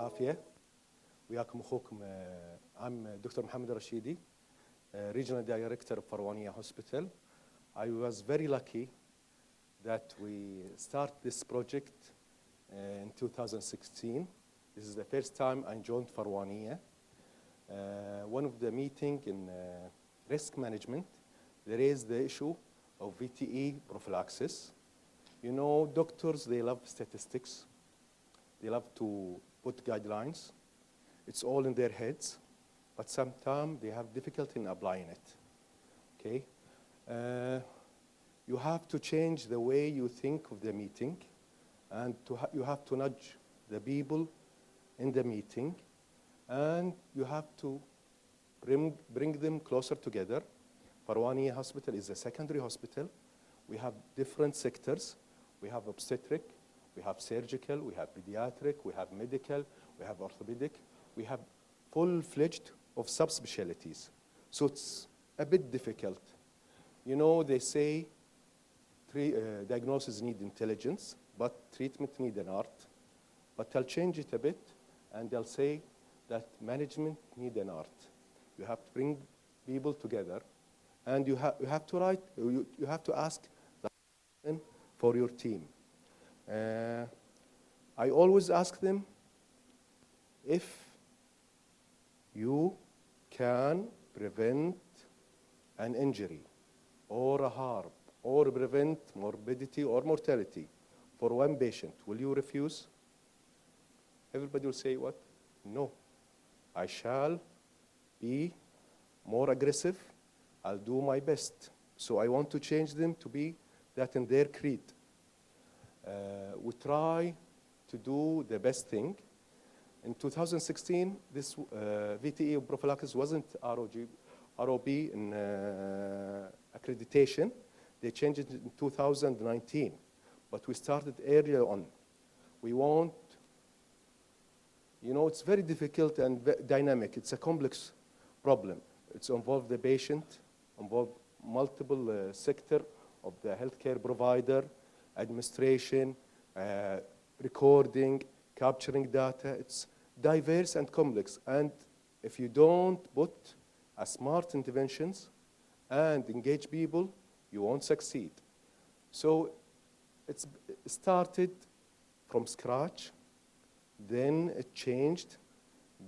العافية وياكم أخوكم آه، I'm Dr. Mohammed Rashidi, uh, Regional Director of Farwania Hospital. I was very lucky that we start this project uh, in 2016. This is the first time I joined Farwania. Uh, one of the meeting in uh, risk management, there is the issue of VTE prophylaxis. You know, doctors, they love statistics. They love to put guidelines. It's all in their heads, but sometimes they have difficulty in applying it. Okay? Uh, you have to change the way you think of the meeting, and ha- you have to nudge the people in the meeting, and you have to bring, bring them closer together. Farwani Hospital is a secondary hospital. We have different sectors. We have obstetric, we have surgical, we have pediatric, we have medical, we have orthopedic. We have full-fledged of subspecialties. So it's a bit difficult. You know, they say tre- uh, diagnosis need intelligence, but treatment need an art. But I'll change it a bit, and they'll say that management need an art. You have to bring people together, and you, ha- you have to write, you, you have to ask for your team. Uh, I always ask them if you can prevent an injury or a harm or prevent morbidity or mortality for one patient, will you refuse? Everybody will say what? No. I shall be more aggressive. I'll do my best. So I want to change them to be that in their creed. Uh, we try to do the best thing. In 2016, this uh, VTE prophylaxis wasn't ROG, ROP in uh, accreditation. They changed it in 2019, but we started earlier on. We want, you know, it's very difficult and dynamic. It's a complex problem. It's involved the patient, involved multiple uh, sector of the healthcare provider, administration, uh, recording, capturing data. It's diverse and complex. And if you don't put a smart interventions and engage people, you won't succeed. So it's it started from scratch, then it changed,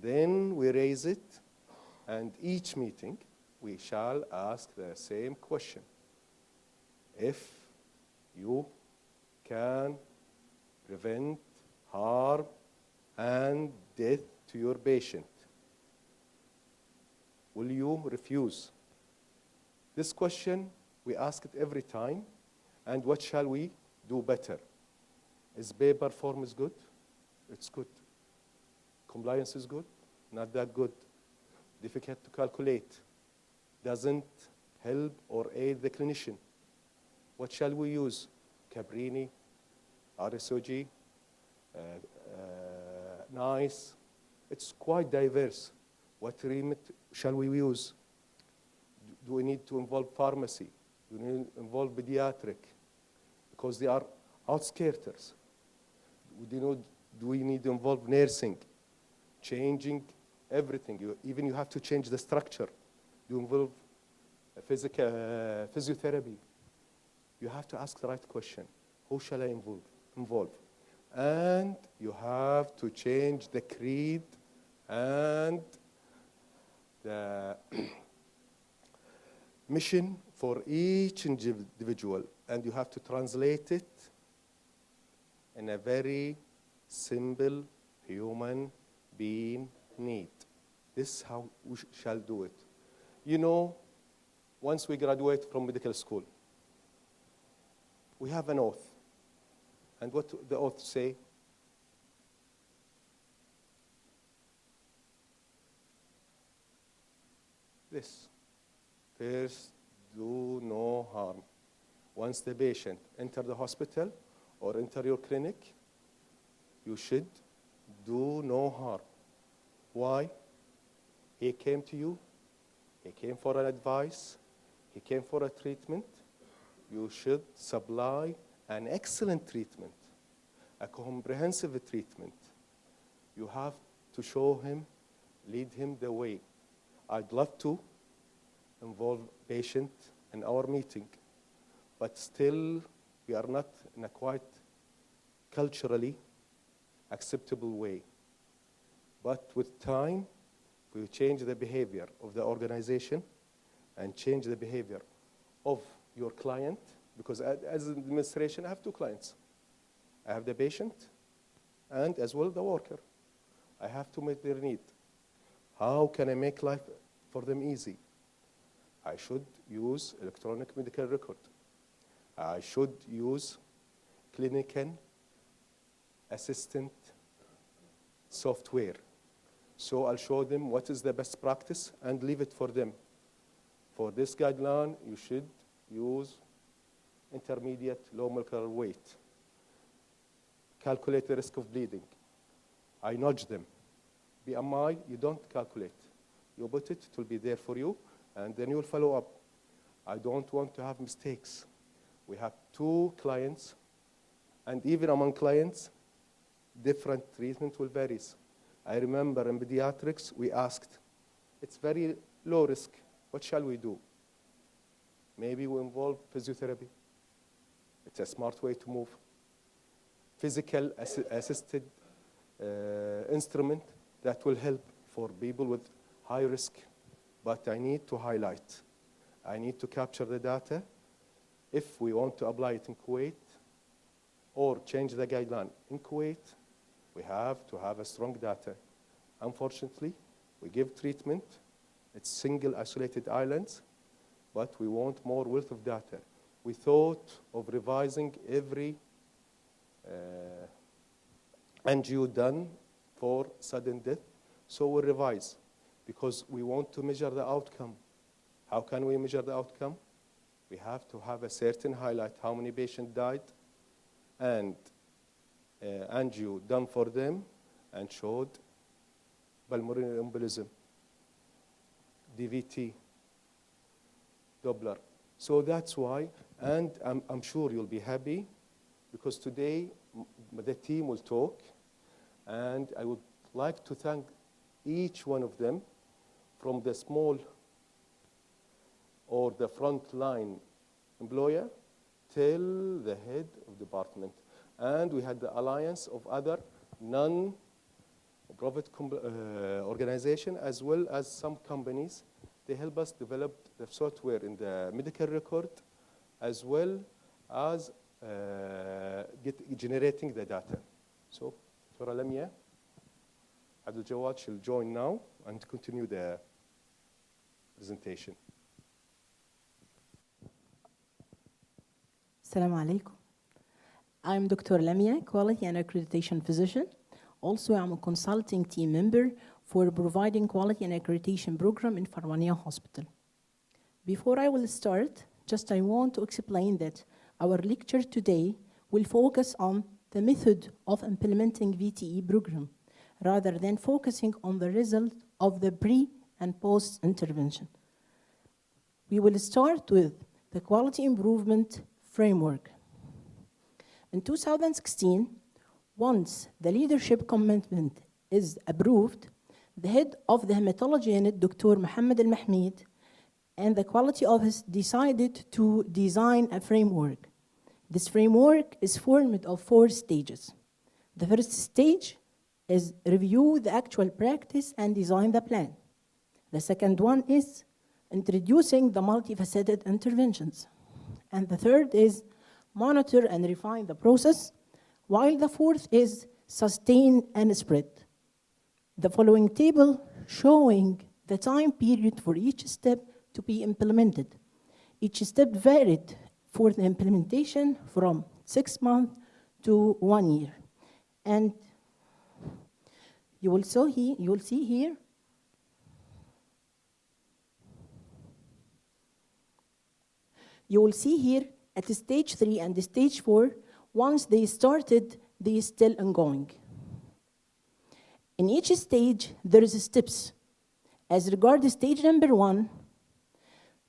then we raise it, and each meeting we shall ask the same question. If you can prevent harm and death to your patient, will you refuse? This question we ask it every time, and what shall we do better? Is paper form is good? It's good. Compliance is good? Not that good. Difficult to calculate. Doesn't help or aid the clinician. What shall we use? Caprini, RCOG, uh, uh, NICE. It's quite diverse. What remit shall we use? Do we need to involve pharmacy? Do we need to involve pediatric? Because they are outskirters. Do, we need to involve nursing? Changing everything. You, even you have to change the structure. You involve physical, uh, physiotherapy. You have to ask the right question. Who shall I involve? involve? And you have to change the creed and the mission for each individual, and you have to translate it in a very simple human being need. This is how we sh- shall do it. You know, once we graduate from medical school, we have an oath. And what the oath say? This. First, do no harm. Once the patient enter the hospital or enter your clinic, you should do no harm. Why? He came to you, he came for an advice, he came for a treatment. You should supply an excellent treatment, a comprehensive treatment. You have to show him, lead him the way. I'd love to involve patient in our meeting, but still we are not in a quite culturally acceptable way. But with time, we change the behavior of the organization and change the behavior of your client, because as an administration, I have two clients. I have the patient and as well the worker. I have to meet their need. How can I make life for them easy? I should use electronic medical record. I should use clinical assistant software. So I'll show them what is the best practice and leave it for them. For this guideline, you should use intermediate low molecular weight. Calculate the risk of bleeding. I nudge them. BMI, you don't calculate. You put it, it will be there for you, and then you'll follow up. I don't want to have mistakes. We have two clients, and even among clients, different treatment will vary. I remember in pediatrics, we asked, it's very low risk. What shall we do? Maybe we involve physiotherapy. It's a smart way to move. Physical assi- assisted uh, instrument that will help for people with high risk. But I need to highlight. I need to capture the data. If we want to apply it in Kuwait or change the guideline in Kuwait, we have to have a strong data. Unfortunately, we give treatment. It's single isolated islands, but we want more wealth of data. We thought of revising every uh, NGO done for sudden death, so we revise because we want to measure the outcome. How can we measure the outcome? We have to have a certain highlight how many patients died and uh, done for them and showed pulmonary embolism, DVT, Doppler. So that's why, and I'm, I'm sure you'll be happy because today the team will talk and I would like to thank each one of them from the small or the frontline employer till the head of department. And we had the alliance of other non-profit uh, organization as well as some companies. They help us develop the software in the medical record as well as uh, get, generating the data. So, Dr. Lamia, Abdul Jawad shall join now and continue the presentation. Assalamu alaikum. I'm Dr. Lamia, Quality and Accreditation Physician. Also, I'm a consulting team member for providing quality and accreditation program in Farwania Hospital. Before I will start, just I want to explain that our lecture today will focus on the method of implementing VTE program rather than focusing on the result of the pre and post intervention. We will start with the quality improvement framework. In 2016, once the leadership commitment is approved, the head of the hematology unit, Dr. Mohammed Al Mahmoud, and the quality office decided to design a framework. This framework is formed of four stages. The first stage is review the actual practice and design the plan. The second one is introducing the multifaceted interventions. And the third is monitor and refine the process, while the fourth is sustain and spread. The following table showing the time period for each step to be implemented. Each step varied for the implementation from six months to one year. And you will, so he, you will see here you will see here at the stage three and the stage four, once they started, they still ongoing. In each stage, there is steps. As regards stage number one,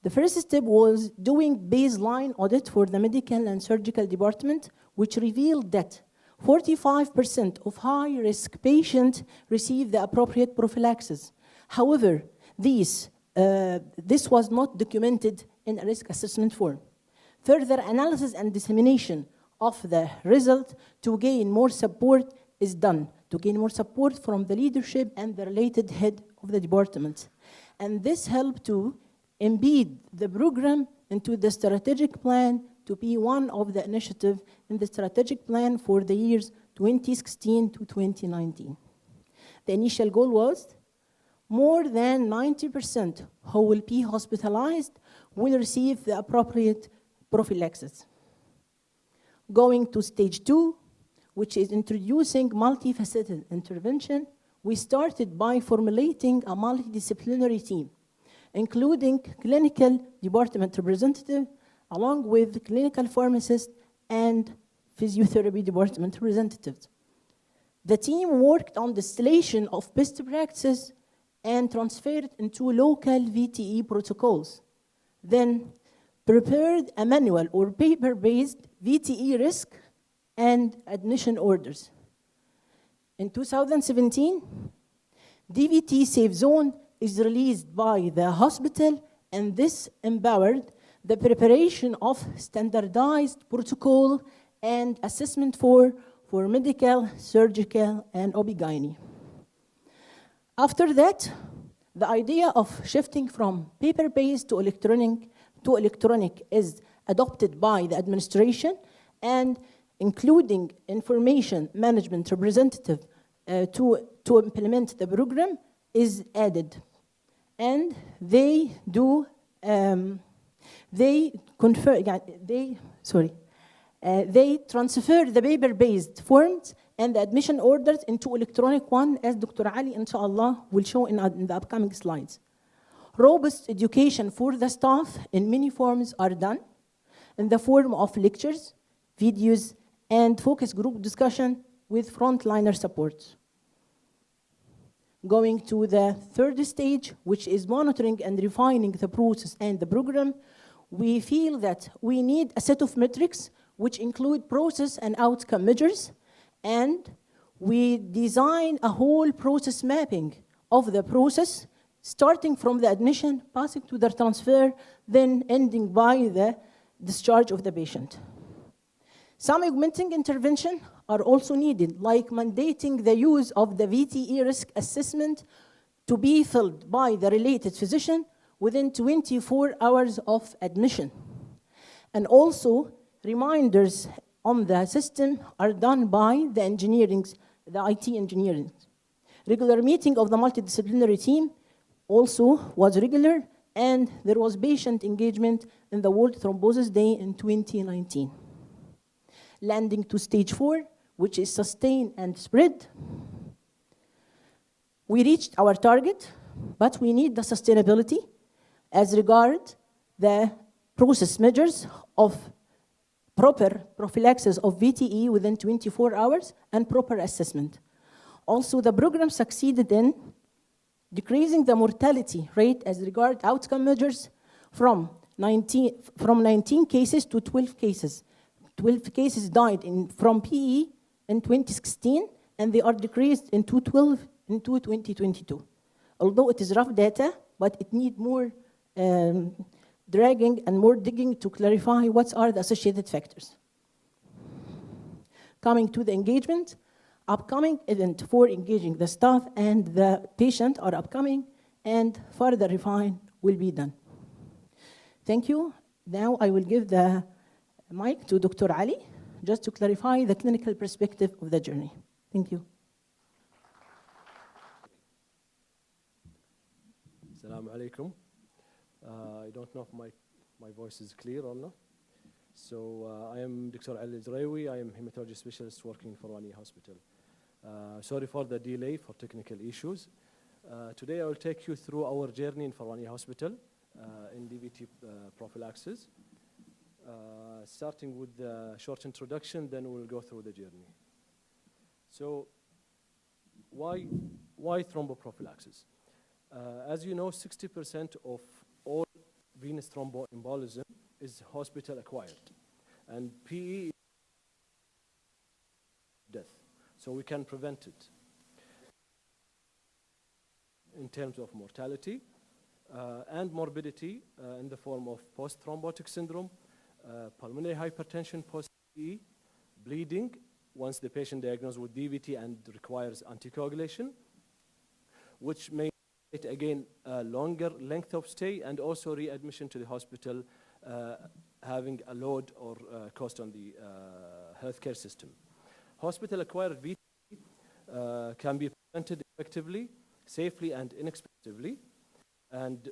the first step was doing baseline audit for the medical and surgical department, which revealed that 45% of high-risk patients receive the appropriate prophylaxis. However, these, uh, this was not documented in a risk assessment form. Further analysis and dissemination of the result to gain more support is done, to gain more support from the leadership and the related head of the department. And this helped to embed the program into the strategic plan to be one of the initiatives in the strategic plan for the years 2016 to 2019. The initial goal was more than 90% who will be hospitalized will receive the appropriate prophylaxis. Going to stage two, which is introducing multifaceted intervention, we started by formulating a multidisciplinary team, including clinical department representative, along with clinical pharmacists and physiotherapy department representatives. The team worked on the distillation of best practices and transferred into local VTE protocols. Then prepared a manual or paper-based VTE risk and admission orders. In 2017, DVT Safe Zone is released by the hospital and this empowered the preparation of standardized protocol and assessment for, for medical, surgical, and OB-GYN. After that, the idea of shifting from paper-based to electronic, to electronic is adopted by the administration and including information management representative uh, to, to implement the program is added. And they do, um, they confer, they, sorry, uh, they transfer the paper-based forms and the admission orders into electronic one, as Dr. Ali, inshallah, will show in, in the upcoming slides. Robust education for the staff in many forms are done in the form of lectures, videos, and focus group discussion with frontliner support. Going to the third stage, which is monitoring and refining the process and the program, we feel that we need a set of metrics which include process and outcome measures, and we design a whole process mapping of the process, starting from the admission, passing to the transfer, then ending by the discharge of the patient. Some augmenting intervention are also needed, like mandating the use of the VTE risk assessment to be filled by the related physician within 24 hours of admission. And also, reminders on the system are done by the engineering, the IT engineering. Regular meeting of the multidisciplinary team also was regular, and there was patient engagement in the World Thrombosis Day in 2019 landing to stage four, which is sustain and spread. We reached our target, but we need the sustainability as regard the process measures of proper prophylaxis of VTE within 24 hours and proper assessment. Also, the program succeeded in decreasing the mortality rate as regard outcome measures from 19, from 19 cases to 12 cases 12 cases died in, from PE in 2016, and they are decreased in 2012 into 2022. Although it is rough data, but it needs more um, dragging and more digging to clarify what are the associated factors. Coming to the engagement, upcoming event for engaging the staff and the patient are upcoming, and further refine will be done. Thank you. Now I will give the mic to Dr. Ali, just to clarify the clinical perspective of the journey. Thank you. Assalamu alaikum. Uh, I don't know if my, my voice is clear or not. So uh, I am Dr. Ali Zraoui. I am hematology specialist working in Farwani Hospital. Uh, sorry for the delay for technical issues. Uh, today I will take you through our journey in Farwani Hospital uh, in DVT uh, prophylaxis. Uh, starting with the short introduction, then we'll go through the journey. So why, why thromboprophylaxis? Uh, as you know, 60% of all venous thromboembolism is hospital acquired. And PE is death. So we can prevent it. In terms of mortality uh, and morbidity uh, in the form of post-thrombotic syndrome, uh, pulmonary hypertension post-DVT, bleeding once the patient diagnosed with DVT and requires anticoagulation, which may again a longer length of stay and also readmission to the hospital uh, having a load or uh, cost on the uh, healthcare system. Hospital acquired VT uh, can be prevented effectively, safely and inexpensively. And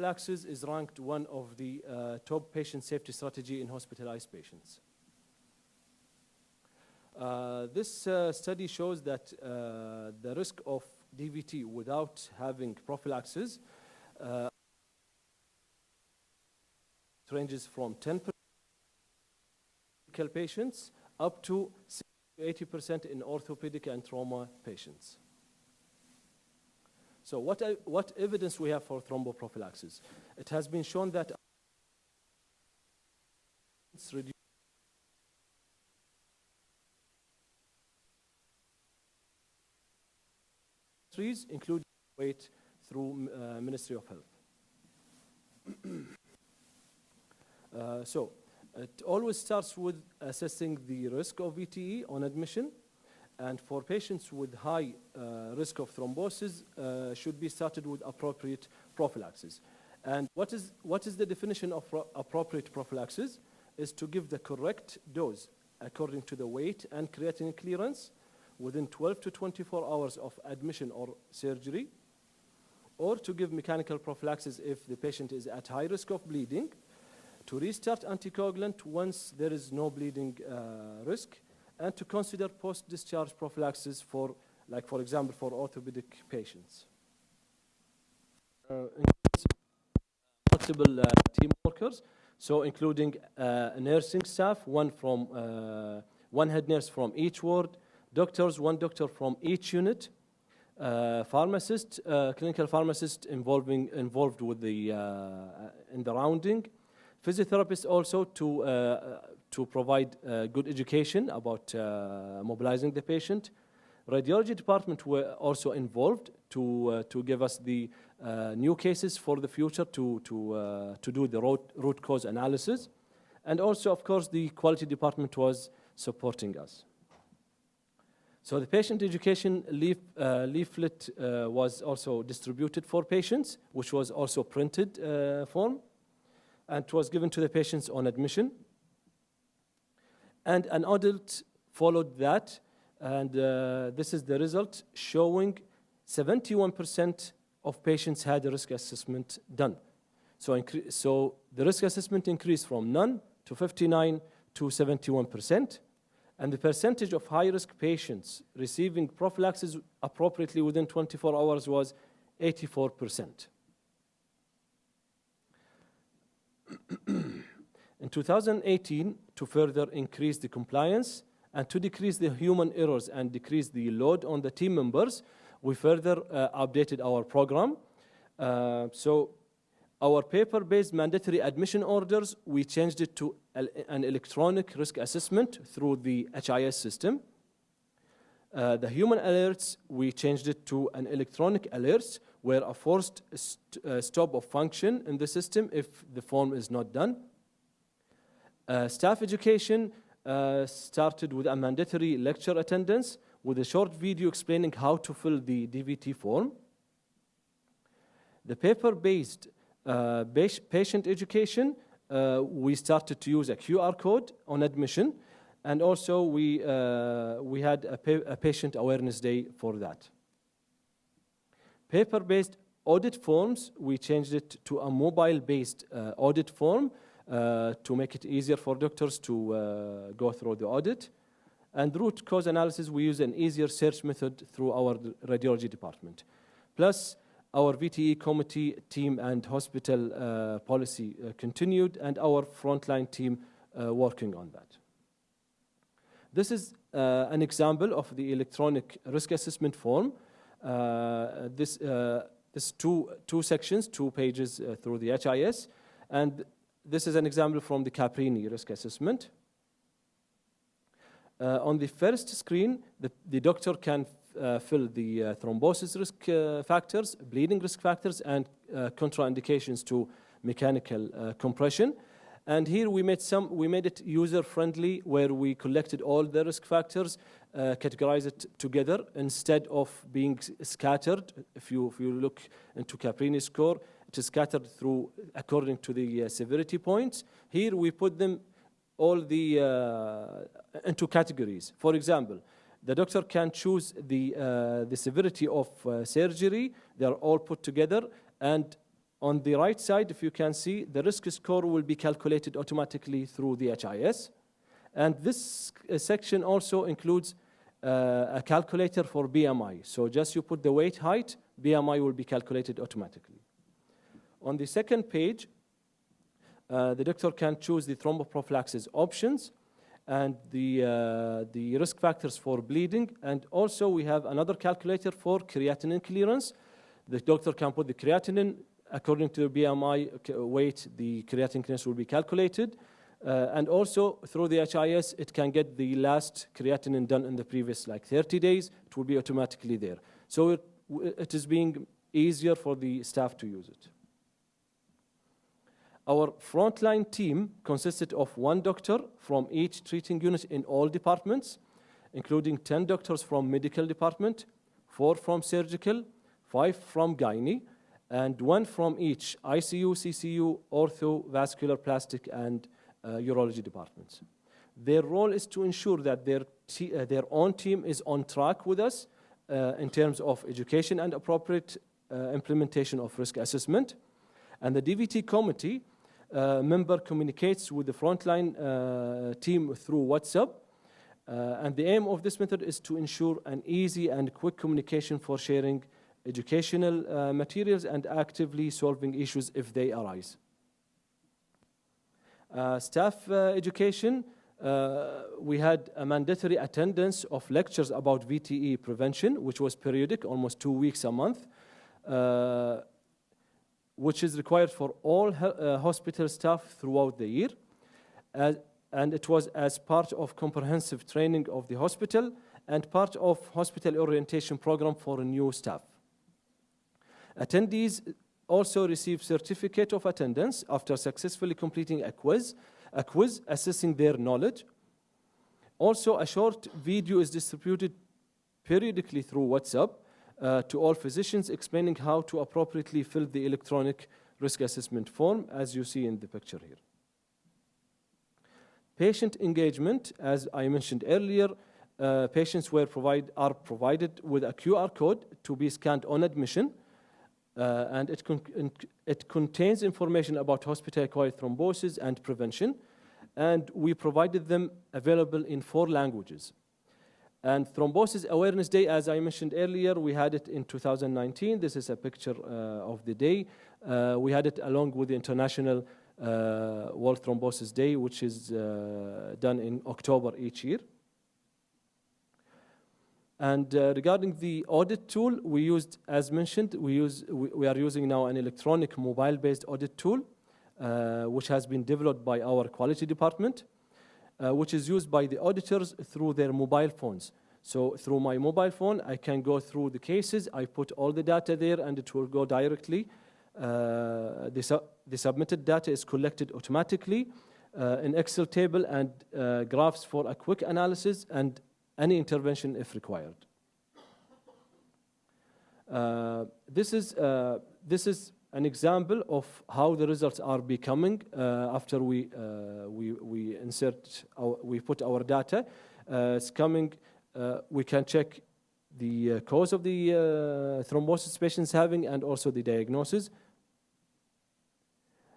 thromboprophylaxis is ranked one of the uh, top patient safety strategy in hospitalized patients. Uh, this uh, study shows that uh, the risk of DVT without having prophylaxis uh, ranges from 10% in patients up to 80% in orthopedic and trauma patients. So what, uh, what evidence we have for thromboprophylaxis? It has been shown that it's reduced weight through uh, Ministry of Health. uh, so it always starts with assessing the risk of VTE on admission. And for patients with high uh, risk of thrombosis, uh, should be started with appropriate prophylaxis. And what is, what is the definition of pro appropriate prophylaxis? Is to give the correct dose according to the weight and creatinine clearance within 12 to 24 hours of admission or surgery, or to give mechanical prophylaxis if the patient is at high risk of bleeding, to restart anticoagulant once there is no bleeding uh, risk, and to consider post-discharge prophylaxis for, like for example, for orthopedic patients. Uh, multiple uh, team workers, so including uh, nursing staff, one from uh, one head nurse from each ward, doctors, one doctor from each unit, uh, pharmacist, uh, clinical pharmacist involving involved with the uh, in the rounding, physiotherapist also to uh, to provide uh, good education about uh, mobilizing the patient. Radiology department were also involved to uh, to give us the new cases for the future to to to do the root root cause analysis, and also of course the quality department was supporting us. So the patient education leaf, uh, leaflet uh, was also distributed for patients, which was also printed uh, form, and it was given to the patients on admission. And an audit followed that, and uh, this is the result showing 71% of patients had a risk assessment done. So, so the risk assessment increased from none to 59 to 71% and the percentage of high-risk patients receiving prophylaxis appropriately within 24 hours was 84%. In 2018, to further increase the compliance and to decrease the human errors and decrease the load on the team members, we further uh, updated our program. Uh, so our paper-based mandatory admission orders, we changed it to an electronic risk assessment through the HIS system. Uh, the human alerts, we changed it to an electronic alerts where a forced st uh, stop of function in the system if the form is not done. Uh, staff education uh, started with a mandatory lecture attendance with a short video explaining how to fill the DVT form. The paper-based uh, patient education, uh, we started to use a QR code on admission, and also we, uh, we had a, pa a, patient awareness day for that. Paper-based audit forms, we changed it to a mobile-based audit form to make it easier for doctors to uh, go through the audit. And root cause analysis, we use an easier search method through our radiology department. Plus, our VTE committee team and hospital uh, policy uh, continued, and our frontline team uh, working on that. This is uh, an example of the electronic risk assessment form. Uh, this uh, this two two sections, two pages through the HIS, and this is an example from the Caprini risk assessment. Uh, on the first screen, the, the doctor can uh, fill the uh, thrombosis risk uh, factors, bleeding risk factors, and uh, contraindications to mechanical uh, compression. And here we made some, we made it user friendly, where we collected all the risk factors, categorized it together instead of being scattered. If you if you look into Caprini score, it is scattered through according to the uh, severity points. Here we put them all the uh, into categories. For example, the doctor can choose the uh, the severity of uh, surgery. They are all put together, and on the right side, if you can see, the risk score will be calculated automatically through the HIS. And this uh, section also includes uh, a calculator for BMI. So just you put the weight height, BMI will be calculated automatically. On the second page, uh, the doctor can choose the thromboprophylaxis options and the, uh, the risk factors for bleeding. And also we have another calculator for creatinine clearance. The doctor can put the creatinine according to the BMI weight, the creatinine clearance will be calculated. Uh, and also through the HIS, it can get the last creatinine done in the previous like 30 days. It will be automatically there. So it, it is being easier for the staff to use it. Our frontline team consisted of one doctor from each treating unit in all departments, including 10 doctors from medical department, four from surgical, five from gynae, and one from each ICU, CCU, ortho, vascular, plastic, and uh, urology departments. Their role is to ensure that their, uh, their own team is on track with us uh, in terms of education and appropriate uh, implementation of risk assessment. And the DVT committee member communicates with the frontline uh, team through WhatsApp. Uh, and the aim of this method is to ensure an easy and quick communication for sharing educational uh, materials and actively solving issues if they arise. Uh, staff uh, education, uh, we had a mandatory attendance of lectures about VTE prevention, which was periodic, almost two weeks a month, uh, which is required for all uh, hospital staff throughout the year. As, and it was as part of comprehensive training of the hospital and part of hospital orientation program for new staff. Attendees also receive certificate of attendance after successfully completing a quiz, a quiz assessing their knowledge. Also, a short video is distributed periodically through WhatsApp uh, to all physicians explaining how to appropriately fill the electronic risk assessment form as you see in the picture here. Patient engagement, as I mentioned earlier, uh, patients were provide, are provided with a QR code to be scanned on admission, uh, and it, con- it contains information about hospital-acquired thrombosis and prevention, and we provided them available in four languages. And Thrombosis Awareness Day, as I mentioned earlier, we had it in 2019. This is a picture uh, of the day. Uh, we had it along with the International uh, World Thrombosis Day, which is uh, done in October each year. And uh, regarding the audit tool, we used, as mentioned, we, use, we, we are using now an electronic mobile-based audit tool, uh, which has been developed by our quality department, uh, which is used by the auditors through their mobile phones. So through my mobile phone, I can go through the cases, I put all the data there, and it will go directly. Uh, the, su- the submitted data is collected automatically uh, in Excel table and uh, graphs for a quick analysis and any intervention if required. Uh, this is uh, this is an example of how the results are becoming uh, after we uh, we we insert our, we put our data. Uh, it's coming. Uh, we can check the uh, cause of the uh, thrombosis patients having and also the diagnosis.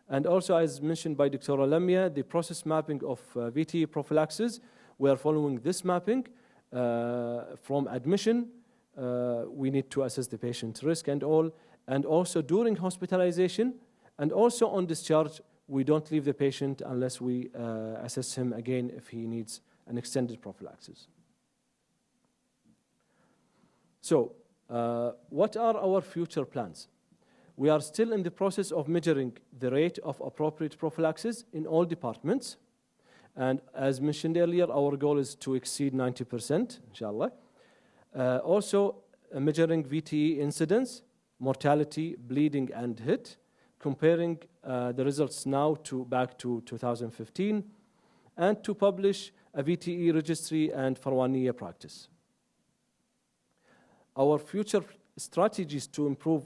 And also, as mentioned by Dr. Lamia, the process mapping of uh, VT prophylaxis, we are following this mapping from admission. We need to assess the patient risk and all, and also during hospitalization, and also on discharge, we don't leave the patient unless we uh, assess him again if he needs an extended prophylaxis. So, uh, what are our future plans? We are still in the process of measuring the rate of appropriate prophylaxis in all departments, And as mentioned earlier, our goal is to exceed 90%, inshallah. Uh, also, uh, measuring VTE incidence, mortality, bleeding, and hit, comparing uh, the results now to back to 2015, and to publish a VTE registry and Farwaniya practice. Our future strategies to improve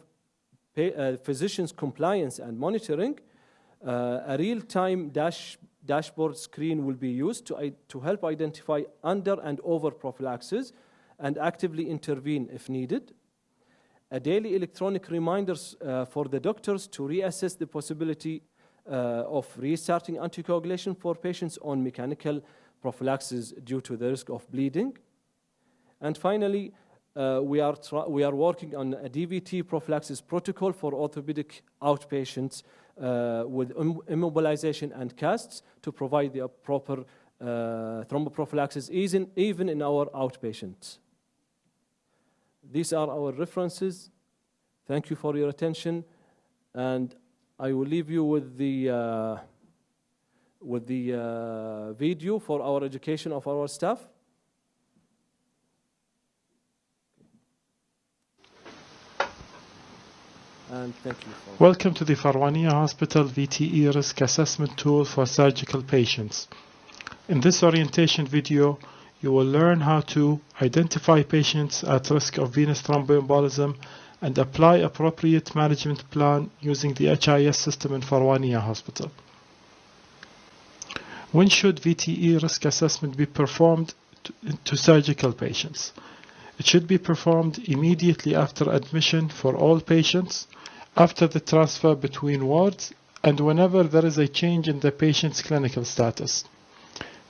pay, uh, physicians' compliance and monitoring, uh, a real-time dash, dashboard screen will be used to, to help identify under and over prophylaxis and actively intervene if needed. A daily electronic reminders uh, for the doctors to reassess the possibility uh, of restarting anticoagulation for patients on mechanical prophylaxis due to the risk of bleeding. And finally, uh, we, are we are working on a DVT prophylaxis protocol for orthopedic outpatients uh, with Im immobilization and casts to provide the proper uh, thromboprophylaxis even, even in our outpatients. These are our references. Thank you for your attention. And I will leave you with the, uh, with the uh, video for our education of our staff. And thank you. For Welcome to the Farwania Hospital VTE Risk Assessment Tool for Surgical Patients. In this orientation video, you will learn how to identify patients at risk of venous thromboembolism and apply appropriate management plan using the HIS system in Farwania Hospital. When should VTE risk assessment be performed to, to surgical patients? It should be performed immediately after admission for all patients, after the transfer between wards, and whenever there is a change in the patient's clinical status.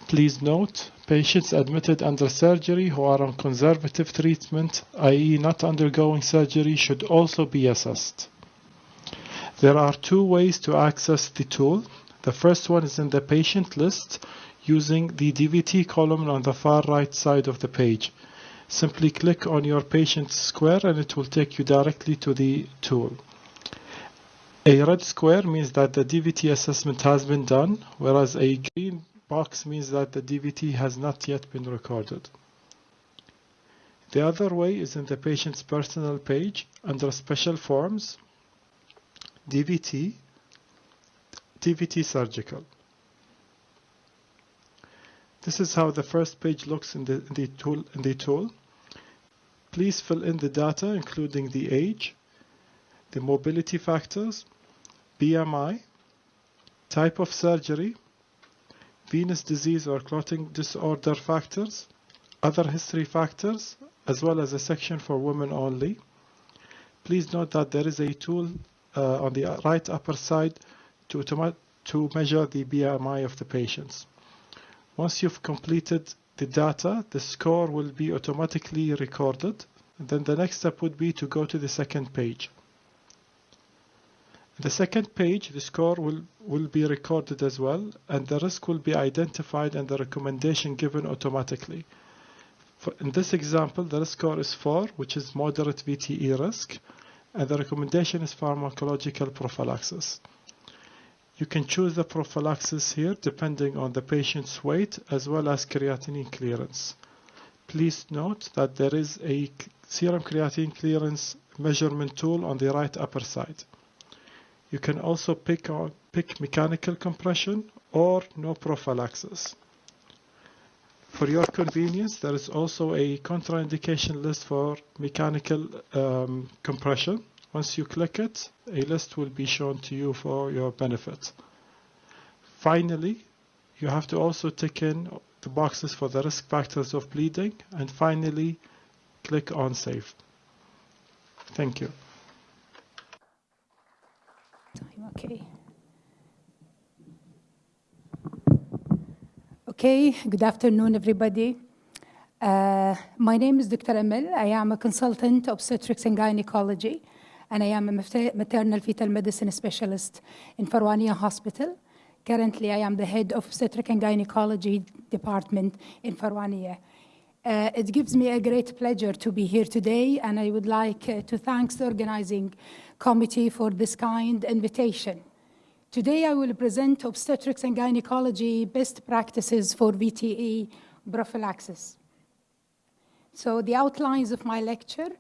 Please note, patients admitted under surgery who are on conservative treatment, i.e. not undergoing surgery, should also be assessed. There are two ways to access the tool. The first one is in the patient list using the DVT column on the far right side of the page. Simply click on your patient square and it will take you directly to the tool. A red square means that the DVT assessment has been done, whereas a green box means that the DVT has not yet been recorded. The other way is in the patient's personal page under special forms, DVT, DVT surgical. This is how the first page looks in the, in the, tool, in the tool. Please fill in the data including the age, the mobility factors, BMI, type of surgery, venous disease or clotting disorder factors, other history factors, as well as a section for women only. Please note that there is a tool uh, on the right upper side to, to measure the BMI of the patients. Once you've completed the data, the score will be automatically recorded. Then the next step would be to go to the second page. The second page, the score will, will be recorded as well, and the risk will be identified and the recommendation given automatically. For, in this example, the risk score is 4, which is moderate VTE risk, and the recommendation is pharmacological prophylaxis. You can choose the prophylaxis here depending on the patient's weight as well as creatinine clearance. Please note that there is a serum creatinine clearance measurement tool on the right upper side. You can also pick, pick mechanical compression or no prophylaxis. For your convenience, there is also a contraindication list for mechanical um, compression. Once you click it, a list will be shown to you for your benefit. Finally, you have to also tick in the boxes for the risk factors of bleeding and finally click on save. Thank you. Okay. Okay, good afternoon, everybody. Uh, my name is Dr. Emil. I am a consultant of obstetrics and gynecology, and I am a maternal fetal medicine specialist in Farwania Hospital. Currently, I am the head of obstetric and gynecology department in Farwania. Uh, it gives me a great pleasure to be here today, and I would like uh, to thank the organizing committee for this kind invitation. Today I will present obstetrics and gynecology best practices for VTE prophylaxis. So the outlines of my lecture,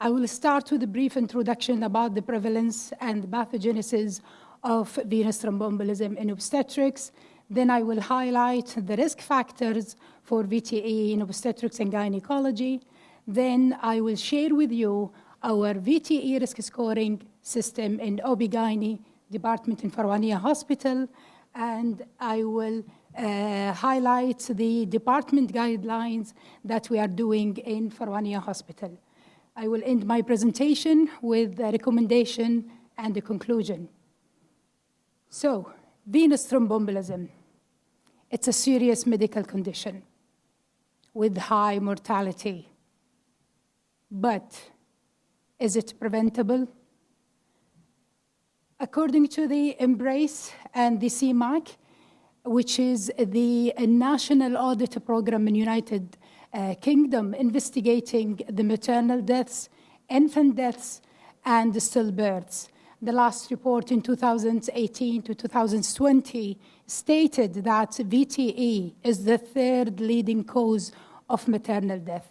I will start with a brief introduction about the prevalence and pathogenesis of venous thromboembolism in obstetrics. Then I will highlight the risk factors for VTE in obstetrics and gynecology. Then I will share with you our VTE risk scoring system in OB-GYN department in Farwania Hospital, and I will uh, highlight the department guidelines that we are doing in Farwania Hospital. I will end my presentation with a recommendation and a conclusion. So, venous thromboembolism. It's a serious medical condition with high mortality. But is it preventable? According to the MBRRACE and the CMAC, which is the national audit program in United uh, Kingdom investigating the maternal deaths, infant deaths, and stillbirths. The last report in 2018 to 2020 stated that VTE is the third leading cause of maternal death.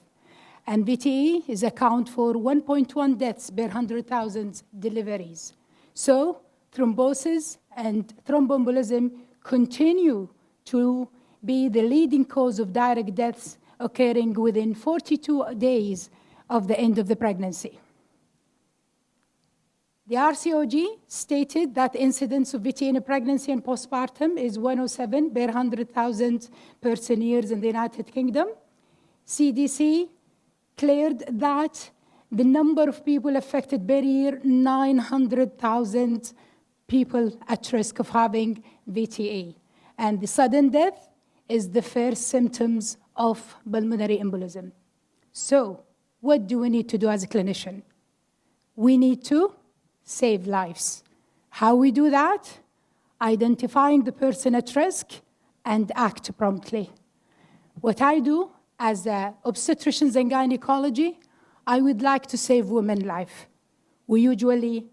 And VTE is account for 1.1 deaths per 100,000 deliveries. So thrombosis and thromboembolism continue to be the leading cause of direct deaths occurring within 42 days of the end of the pregnancy. The RCOG stated that incidence of VT in pregnancy and postpartum is 107 per 100,000 person years in the United Kingdom. CDC cleared that the number of people affected per year, 900,000 people at risk of having VTE. And the sudden death is the first symptoms of pulmonary embolism. So, what do we need to do as a clinician? We need to save lives. How we do that? Identifying the person at risk and act promptly. What I do as obstetricians and gynecology, I would like to save women life. We usually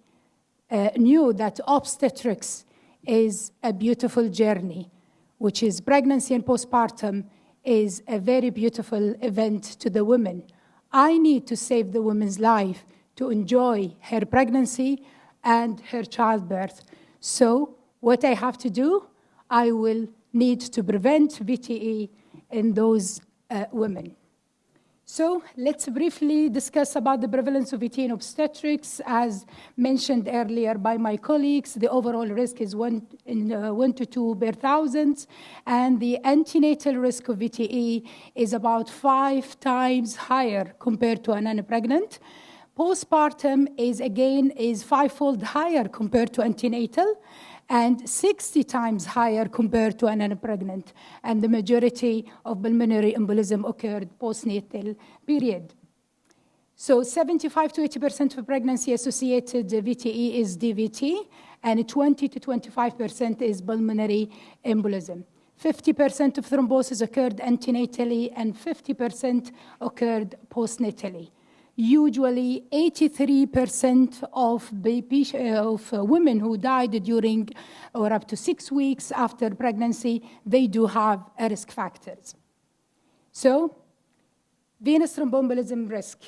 uh, knew that obstetrics is a beautiful journey, which is pregnancy and postpartum is a very beautiful event to the woman. I need to save the woman's life to enjoy her pregnancy and her childbirth. So, what I have to do, I will need to prevent VTE in those uh, women. So let's briefly discuss about the prevalence of VT in obstetrics. As mentioned earlier by my colleagues, the overall risk is one, in, uh, one to two per thousand, and the antenatal risk of VTE is about five times higher compared to a non-pregnant. Postpartum is again is fivefold higher compared to antenatal, and 60 times higher compared to an unpregnant. And the majority of pulmonary embolism occurred postnatal period. So 75 to 80% of pregnancy associated VTE is DVT, and 20 to 25% is pulmonary embolism. 50% of thrombosis occurred antenatally, and 50% occurred postnatally usually 83% of, baby, uh, of uh, women who died during or up to six weeks after pregnancy, they do have risk factors. So, venous thromboembolism risk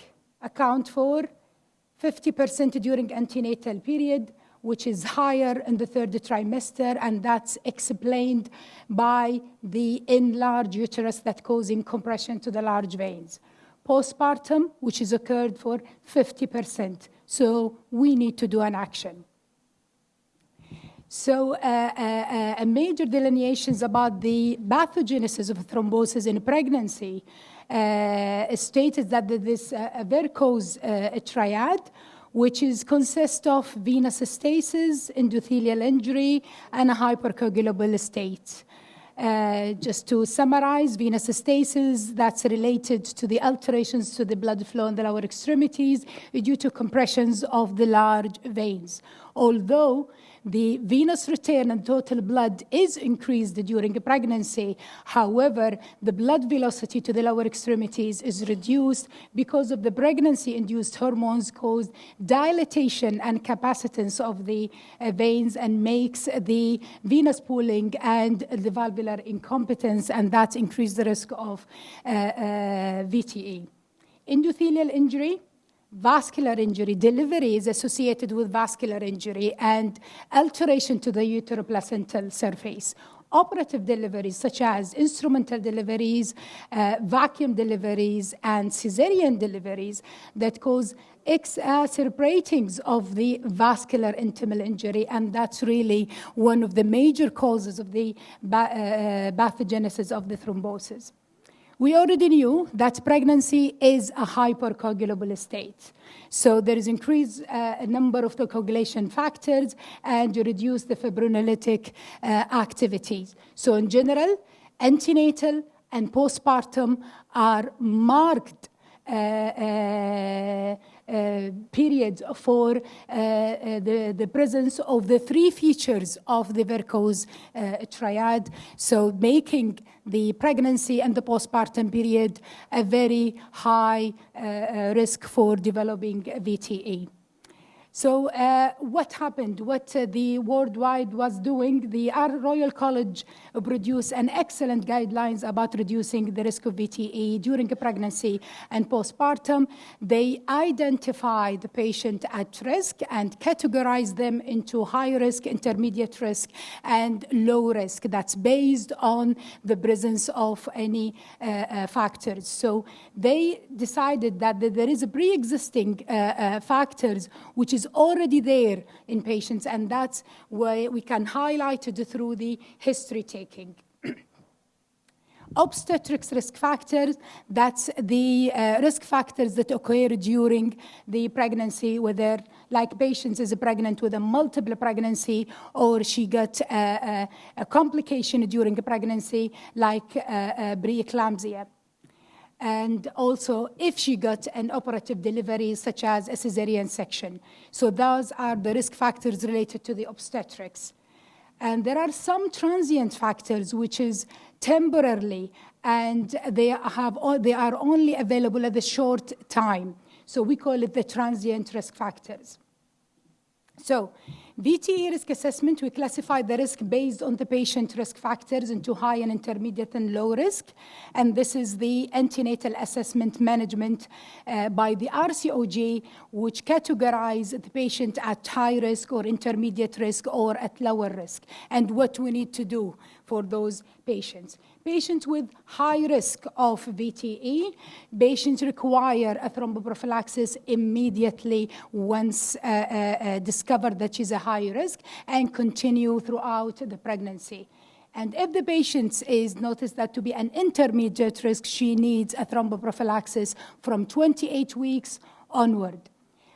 account for 50% during antenatal period, which is higher in the third trimester, and that's explained by the enlarged uterus that causing compression to the large veins postpartum, which is occurred for 50%. So we need to do an action. So uh, uh, uh, a major delineations about the pathogenesis of thrombosis in pregnancy uh, stated that this uh, Virchow's triad, which is consist of venous stasis, endothelial injury, and a hypercoagulable state. Uh, just to summarize, venous stasis, that's related to the alterations to the blood flow in the lower extremities due to compressions of the large veins. although the venous return and total blood is increased during pregnancy. However, the blood velocity to the lower extremities is reduced because of the pregnancy-induced hormones cause dilatation and capacitance of the uh, veins and makes the venous pooling and the valvular incompetence, and that increases the risk of uh, uh, VTE. Endothelial injury, vascular injury, delivery is associated with vascular injury and alteration to the uteroplacental surface. Operative deliveries, such as instrumental deliveries, uh, vacuum deliveries, and cesarean deliveries, that cause exacerbatings of the vascular intimal injury, and that's really one of the major causes of the uh, pathogenesis of the thrombosis. We already knew that pregnancy is a hypercoagulable state. So there is increased uh, number of the coagulation factors and you reduce the fibrinolytic uh, activities. So in general, antenatal and postpartum are marked uh, uh periods for uh, uh, the, the presence of the three features of the Virchow's triad. So making the pregnancy and the postpartum period a very high risk for developing VTE. So uh, what happened? What uh, the worldwide was doing, the Royal College produced an excellent guidelines about reducing the risk of VTE during pregnancy and postpartum. They identified the patient at risk and categorized them into high risk, intermediate risk, and low risk. That's based on the presence of any uh, uh factors. So they decided that there is a pre-existing uh, uh, factors which is already there in patients, and that's where we can highlight it through the history taking. Obstetrics risk factors, that's the uh, risk factors that occur during the pregnancy, whether like patients is pregnant with a multiple pregnancy or she got a, a, a complication during a pregnancy like uh, uh, preeclampsia and also if she got an operative delivery such as a cesarean section. So those are the risk factors related to the obstetrics. And there are some transient factors which is temporarily and they, have, they are only available at a short time. So we call it the transient risk factors. So VTE risk assessment, we classify the risk based on the patient risk factors into high and intermediate and low risk. And this is the antenatal assessment management uh, by the RCOG, which categorize the patient at high risk or intermediate risk or at lower risk, and what we need to do for those patients. Patients with high risk of VTE, patients require a thromboprophylaxis immediately once uh, uh, uh, discovered that she's a high risk and continue throughout the pregnancy. And if the patient is noticed that to be an intermediate risk, she needs a thromboprophylaxis from 28 weeks onward.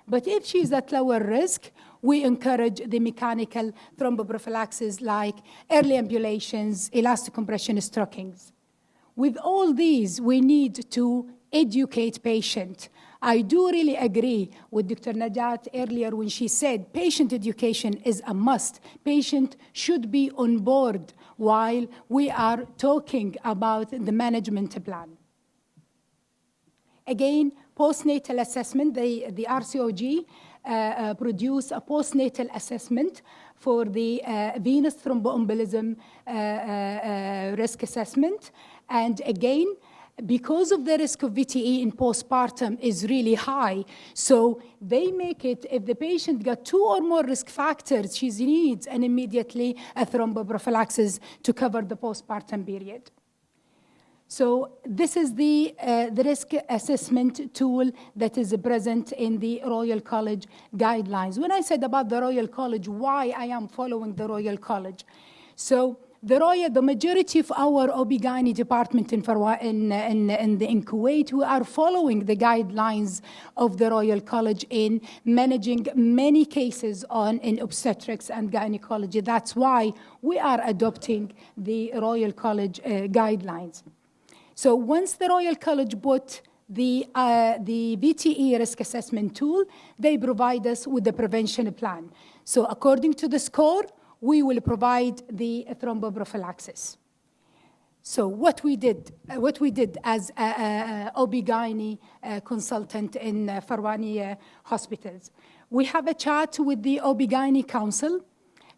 But if she's at lower risk, we encourage the mechanical thromboprophylaxis like early ambulations, elastic compression stockings. With all these, we need to educate patient. I do really agree with Dr. Najat earlier when she said patient education is a must. Patient should be on board while we are talking about the management plan. Again, postnatal assessment, the, the RCOG Uh, uh, produce a postnatal assessment for the uh, venous thromboembolism uh, risk assessment. And again, because of the risk of VTE in postpartum is really high, so they make it, if the patient got two or more risk factors, she needs an immediately a thromboprophylaxis to cover the postpartum period. So this is the, uh, the risk assessment tool that is present in the Royal College guidelines. When I said about the Royal College, why I am following the Royal College. So the Royal, the majority of our OB-GYN department in, in, in, in, in Kuwait, we are following the guidelines of the Royal College in managing many cases on in obstetrics and gynecology. That's why we are adopting the Royal College uh, guidelines. So once the Royal College bought the, uh, the VTE risk assessment tool, they provide us with the prevention plan. So according to the score, we will provide the thromboprophylaxis. So what we did, uh, what we did as a OB-GYN uh, consultant in uh, Farwani uh, hospitals, we have a chat with the OB-GYN council,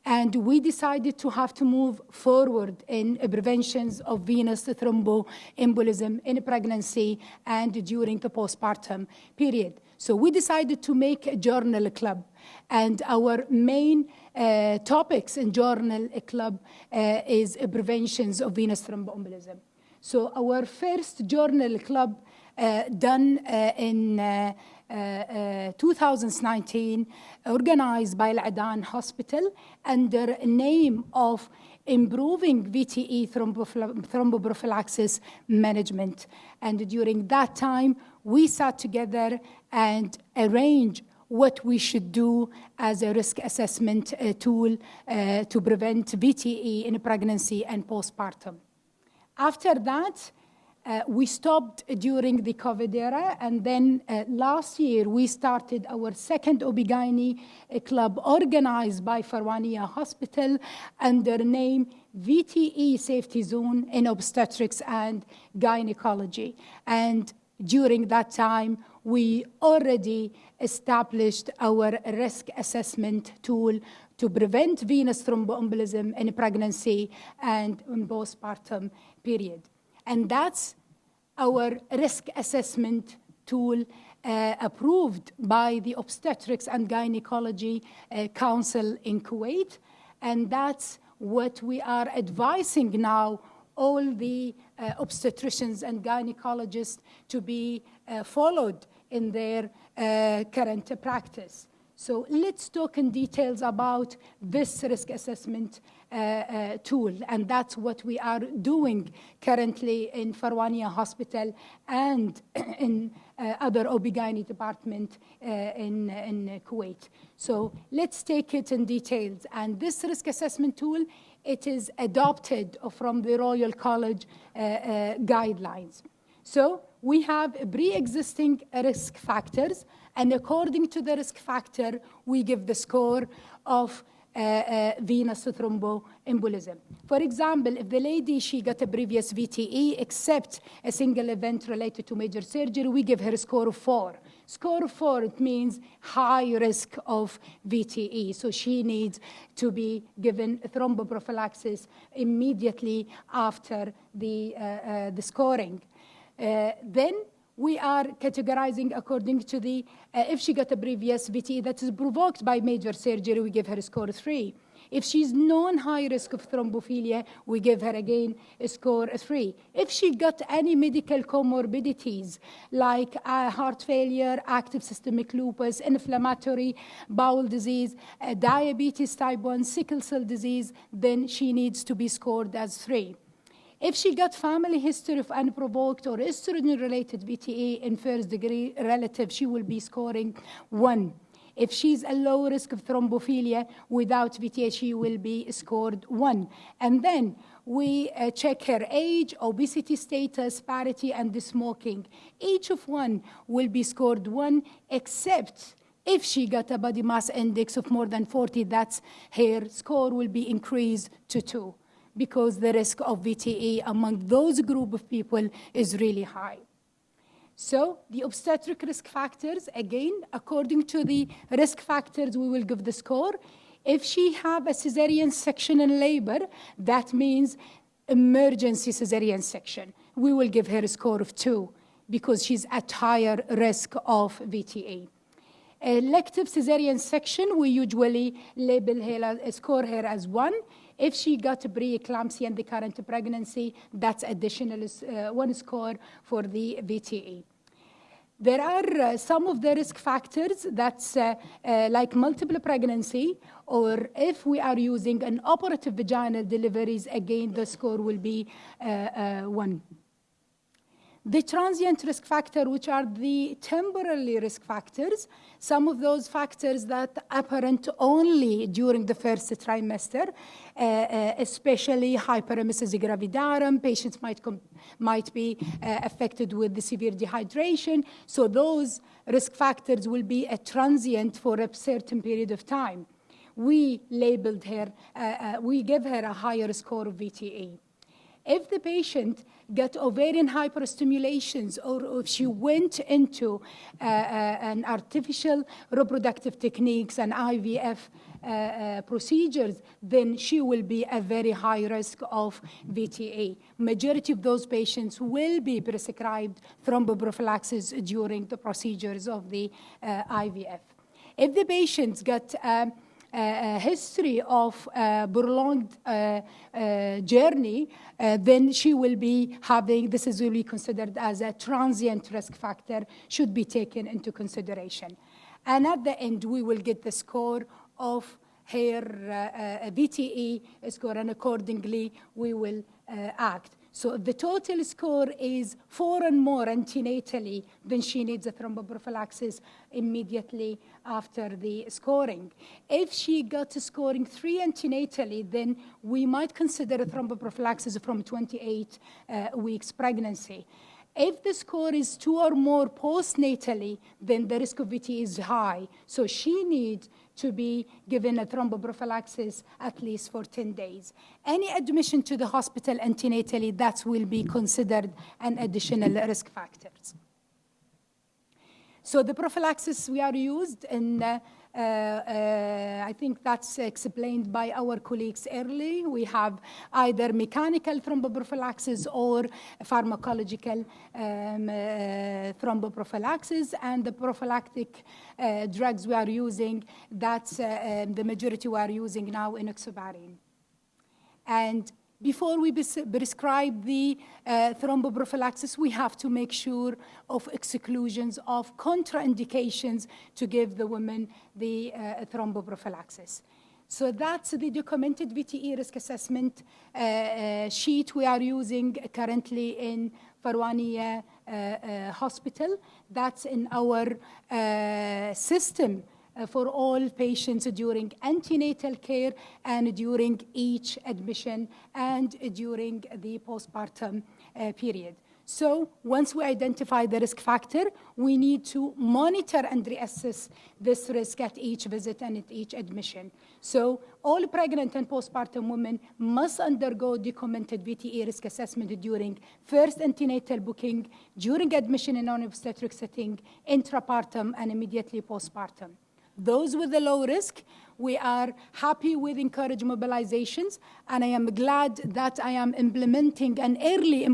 and we decided to have to move forward in preventions of venous thromboembolism in pregnancy and during the postpartum period. So we decided to make a journal club, and our main uh, topics in journal club uh, is preventions of venous thromboembolism. So our first journal club uh, done uh, in uh, 2019, organized by Al-Adan Hospital under name of improving VTE thromboprophylaxis management. And during that time, we sat together and arranged what we should do as a risk assessment uh, tool uh, to prevent VTE in pregnancy and postpartum. After that, uh, we stopped during the COVID era, and then uh, last year we started our second uh, club organized by Farwania Hospital under name VTE Safety Zone in Obstetrics and Gynecology. And during that time, we already established our risk assessment tool to prevent venous thromboembolism in pregnancy and in postpartum period. And that's our risk assessment tool uh, approved by the Obstetrics and Gynecology uh, Council in Kuwait. And that's what we are advising now all the uh, obstetricians and gynecologists to be uh, followed in their uh, current practice. So let's talk in details about this risk assessment uh, uh, tool, and that's what we are doing currently in Farwania Hospital and in uh, other OB-GYN department uh, in, in Kuwait. So let's take it in details. And this risk assessment tool, it is adopted from the Royal College guidelines. So we have pre-existing risk factors, and according to the risk factor, we give the score of venous thromboembolism. For example, if the lady, she got a previous VTE, except a single event related to major surgery, we give her a score of four. Score of four, it means high risk of VTE. So she needs to be given thromboprophylaxis immediately after the, uh, uh, the scoring. Uh, then we are categorizing according to the, uh, if she got a previous VTE that is provoked by major surgery, we give her a score three. If she's non-high risk of thrombophilia, we give her again a score three. If she got any medical comorbidities like uh, heart failure, active systemic lupus, inflammatory bowel disease, uh, diabetes type 1, sickle cell disease, then she needs to be scored as three. If she got family history of unprovoked or estrogen-related VTE in first degree relative, she will be scoring one. If she's a low risk of thrombophilia without VTE, she will be scored one. And then we uh, check her age, obesity status, parity, and the smoking. Each of one will be scored one, except if she got a body mass index of more than 40, that's her score will be increased to two because the risk of VTE among those group of people is really high. So the obstetric risk factors, again, according to the risk factors, we will give the score. If she have a cesarean section in labor, that means emergency cesarean section. We will give her a score of two because she's at higher risk of VTE. Elective cesarean section, we usually label her, score her as one. If she got preeclampsia in the current pregnancy, that's additional uh, one score for the VTE. There are uh, some of the risk factors that's uh, uh, like multiple pregnancy, or if we are using an operative vaginal deliveries, again, the score will be uh, uh, one. The transient risk factor, which are the temporary risk factors, some of those factors that apparent only during the first trimester, uh, uh, especially hyperemesis gravidarum, patients might, might be uh, affected with the severe dehydration. So those risk factors will be a transient for a certain period of time. we labeled her, uh, uh, we give her a higher score of VTE. If the patient got ovarian hyperstimulations or if she went into uh, uh, an artificial reproductive techniques and IVF uh, uh, procedures, then she will be a very high risk of VTA. Majority of those patients will be prescribed thromboprophylaxis during the procedures of the uh, IVF. If the patients got um, history of uh, prolonged uh, uh, journey, then she will be having, this is really considered as a transient risk factor, should be taken into consideration. And at the end, we will get the score of her VTE score, and accordingly, we will act. So the total score is four and more antenatally, then she needs a thromboprophylaxis immediately after the scoring. If she got to scoring three antenatally, then we might consider a thromboprophylaxis from 28 uh, weeks pregnancy. If the score is two or more postnatally, then the risk of VT is high. So she needs to be given a thromboprophylaxis at least for 10 days. Any admission to the hospital antenatally, that will be considered an additional risk factor. So the prophylaxis we are used in uh, I think that's explained by our colleagues early. We have either mechanical thromboprophylaxis or pharmacological um, uh, thromboprophylaxis, and the prophylactic uh, drugs we are using, that's uh, um, the majority we are using now enoxaparin. And before we prescribe the uh, thromboprophylaxis, we have to make sure of exclusions of contraindications to give the women the uh, thromboprophylaxis. So that's the documented VTE risk assessment uh, uh, sheet we are using currently in Farwania uh, uh, Hospital. That's in our system for all patients during antenatal care and during each admission and during the postpartum uh, period. So once we identify the risk factor, we need to monitor and reassess this risk at each visit and at each admission. So all pregnant and postpartum women must undergo documented VTE risk assessment during first antenatal booking, during admission in non-obstetric setting, intrapartum, and immediately postpartum. Those with the low risk, we are happy with encourage mobilizations, and I am glad that I am implementing an early uh,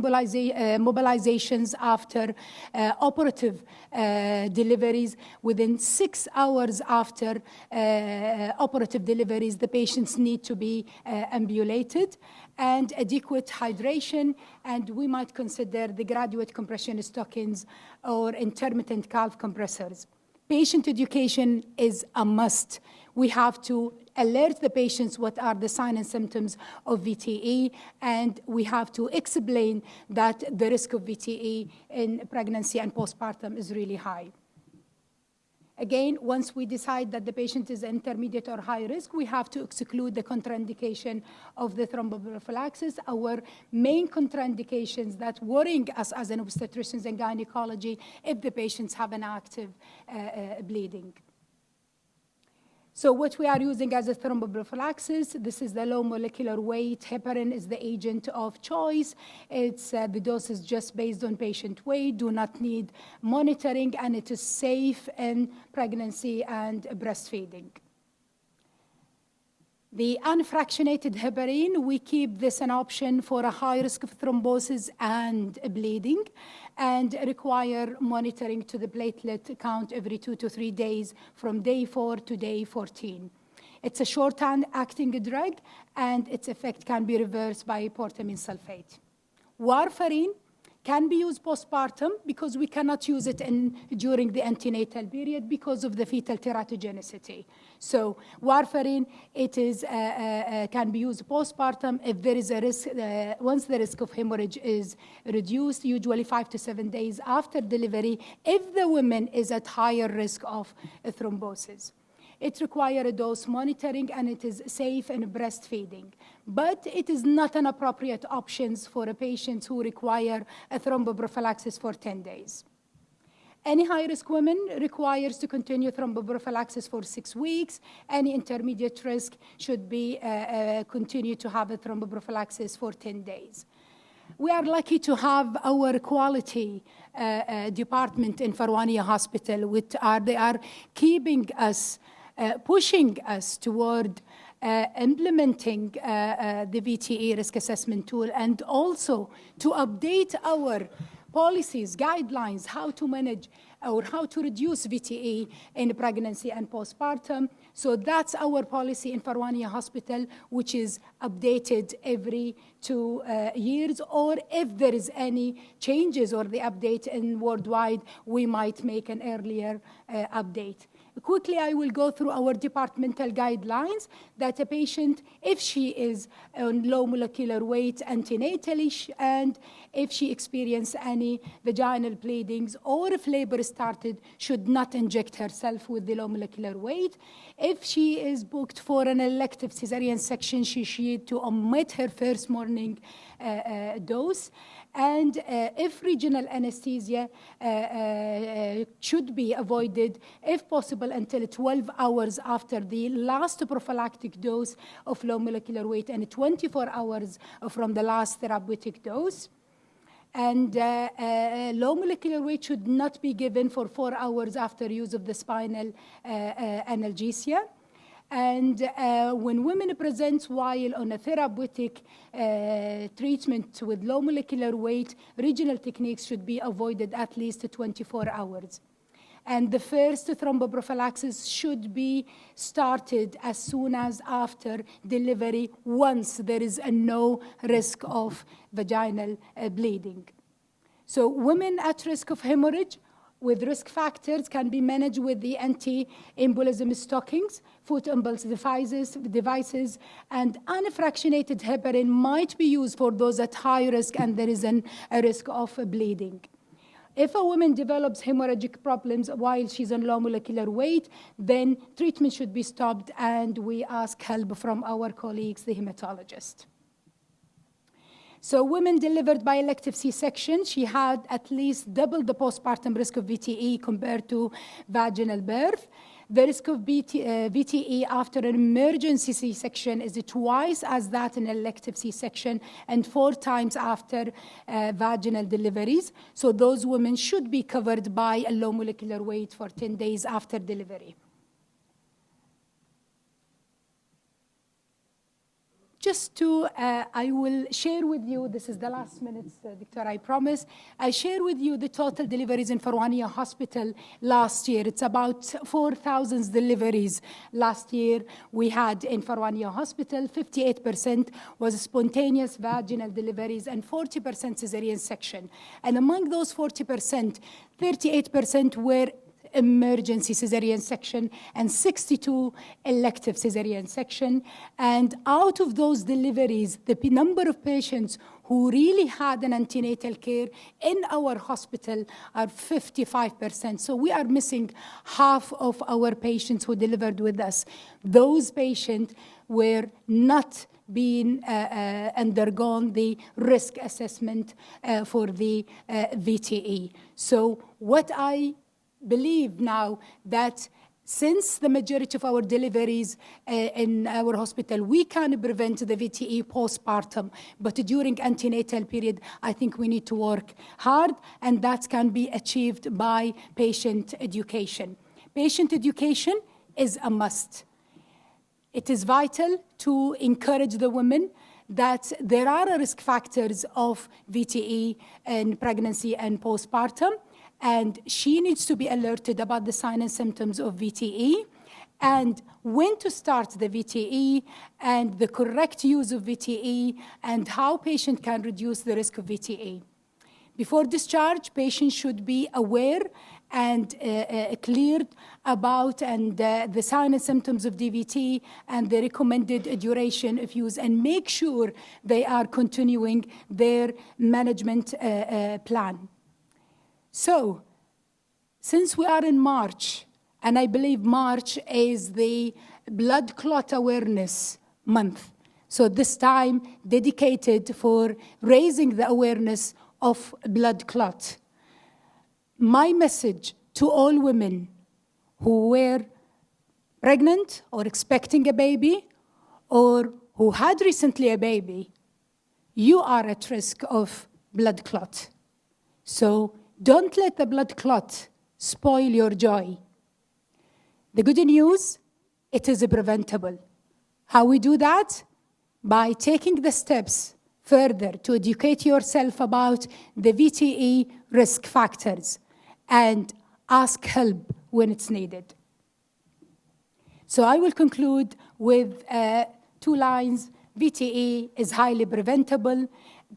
mobilizations after uh, operative uh, deliveries. Within six hours after uh, operative deliveries, the patients need to be uh, ambulated and adequate hydration, and we might consider the graduate compression stockings or intermittent calf compressors. Patient education is a must. We have to alert the patients what are the signs and symptoms of VTE, and we have to explain that the risk of VTE in pregnancy and postpartum is really high. Again, once we decide that the patient is intermediate or high risk, we have to exclude the contraindication of the thromboprophylaxis. Our main contraindications that worrying us as an obstetricians and gynecology if the patients have an active uh, uh, bleeding. So what we are using as a thromboprophylaxis, this is the low molecular weight. Heparin is the agent of choice. It's, uh, the dose is just based on patient weight, do not need monitoring, and it is safe in pregnancy and breastfeeding. The unfractionated heparin, we keep this an option for a high risk of thrombosis and bleeding and require monitoring to the platelet count every two to three days from day four to day 14. It's a short-acting drug, and its effect can be reversed by protamine sulfate. Warfarin can be used postpartum because we cannot use it in, during the antenatal period because of the fetal teratogenicity. So warfarin, it is, uh, uh, uh, can be used postpartum if there is a risk, uh, once the risk of hemorrhage is reduced, usually five to seven days after delivery, if the woman is at higher risk of thrombosis. It requires a dose monitoring and it is safe in breastfeeding. But it is not an appropriate option for a patient who require a thromboprophylaxis for 10 days. Any high-risk woman requires to continue thromboprophylaxis for six weeks. Any intermediate risk should be uh, uh, continue to have a thromboprophylaxis for 10 days. We are lucky to have our quality uh, uh, department in Farwania Hospital, which are they are keeping us, pushing us toward uh, implementing uh, uh, the VTE risk assessment tool and also to update our policies, guidelines, how to manage or how to reduce VTE in pregnancy and postpartum. So that's our policy in Farwania Hospital, which is updated every two uh, years, or if there is any changes or the update in worldwide, we might make an earlier uh, update. Quickly, I will go through our departmental guidelines that a patient, if she is on low molecular weight antenatally, and if she experiences any vaginal bleedings, or if labor started, should not inject herself with the low molecular weight. If she is booked for an elective cesarean section, she should to omit her first morning uh, uh, dose. And uh, if regional anesthesia uh, uh, should be avoided, if possible, until 12 hours after the last prophylactic dose of low molecular weight and 24 hours from the last therapeutic dose. And uh, uh, low molecular weight should not be given for four hours after use of the spinal uh, analgesia. And uh, when women present while on a therapeutic uh, treatment with low molecular weight, regional techniques should be avoided at least 24 hours. And the first thromboprophylaxis should be started as soon as after delivery once there is a no risk of vaginal uh, bleeding. So women at risk of hemorrhage with risk factors can be managed with the anti-embolism stockings, foot impulse devices, devices, and unfractionated heparin might be used for those at high risk and there is an, a risk of bleeding. If a woman develops hemorrhagic problems while she's on low molecular weight, then treatment should be stopped and we ask help from our colleagues, the hematologist. So women delivered by elective C-section, she had at least double the postpartum risk of VTE compared to vaginal birth. The risk of BT, uh, VTE after an emergency C-section is twice as that in elective C-section and four times after uh, vaginal deliveries. So those women should be covered by a low molecular weight for 10 days after delivery. Just to, uh, I will share with you, this is the last minutes, uh, Victor, I promise. I share with you the total deliveries in Farwania Hospital last year. It's about 4,000 deliveries last year we had in Farwania Hospital. 58% was spontaneous vaginal deliveries and 40% cesarean section. And among those 40%, 38% were emergency cesarean section and 62 elective cesarean section. And out of those deliveries, the number of patients who really had an antenatal care in our hospital are 55%. So we are missing half of our patients who delivered with us. Those patients were not being uh, uh, undergone the risk assessment uh, for the uh, VTE. So what I believe now that since the majority of our deliveries uh, in our hospital, we can prevent the VTE postpartum, but during antenatal period, I think we need to work hard, and that can be achieved by patient education. Patient education is a must. It is vital to encourage the women that there are risk factors of VTE in pregnancy and postpartum, and she needs to be alerted about the signs and symptoms of VTE and when to start the VTE and the correct use of VTE and how patient can reduce the risk of VTE. Before discharge, patients should be aware and uh, uh, cleared about and uh, the signs and symptoms of DVT and the recommended duration of use and make sure they are continuing their management uh, uh, plan. So, since we are in March, and I believe March is the blood clot awareness month, so this time dedicated for raising the awareness of blood clot. my message to all women who were pregnant or expecting a baby or who had recently a baby, you are at risk of blood clot. So don't let the blood clot spoil your joy. The good news, it is preventable. How we do that? By taking the steps further to educate yourself about the VTE risk factors and ask help when it's needed. So I will conclude with uh, two lines. VTE is highly preventable.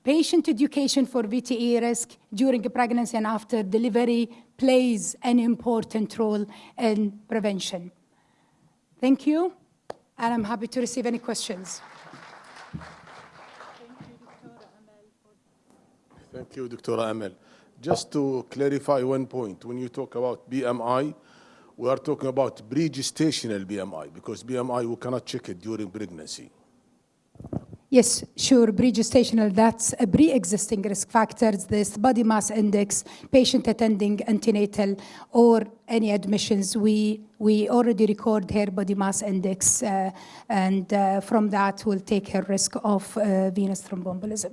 Patient education for VTE risk during pregnancy and after delivery plays an important role in prevention. Thank you, and I'm happy to receive any questions. Thank you, Dr. Amel. Just to clarify one point, when you talk about BMI, we are talking about pre-gestational BMI, because BMI, we cannot check it during pregnancy. Yes, sure, pre-gestational, that's a pre-existing risk factors, this body mass index, patient attending antenatal, or any admissions. We, we already record her body mass index, uh, and uh, from that we'll take her risk of uh, venous thromboembolism.